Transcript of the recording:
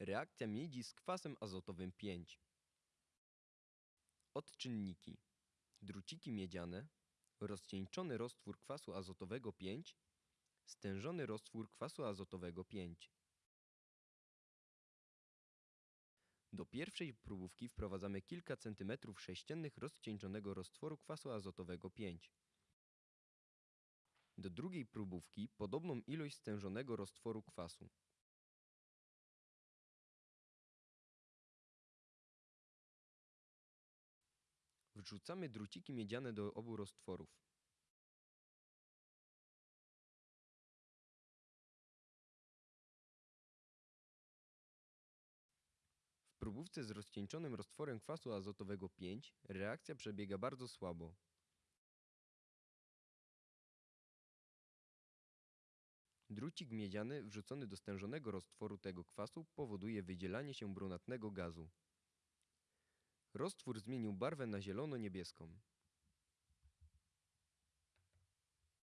Reakcja miedzi z kwasem azotowym 5. Odczynniki. Druciki miedziane, rozcieńczony roztwór kwasu azotowego 5, stężony roztwór kwasu azotowego 5. Do pierwszej próbówki wprowadzamy kilka centymetrów sześciennych rozcieńczonego roztworu kwasu azotowego 5. Do drugiej próbówki podobną ilość stężonego roztworu kwasu. Wrzucamy druciki miedziane do obu roztworów. W próbówce z rozcieńczonym roztworem kwasu azotowego 5 reakcja przebiega bardzo słabo. Drucik miedziany wrzucony do stężonego roztworu tego kwasu powoduje wydzielanie się brunatnego gazu. Roztwór zmienił barwę na zielono-niebieską.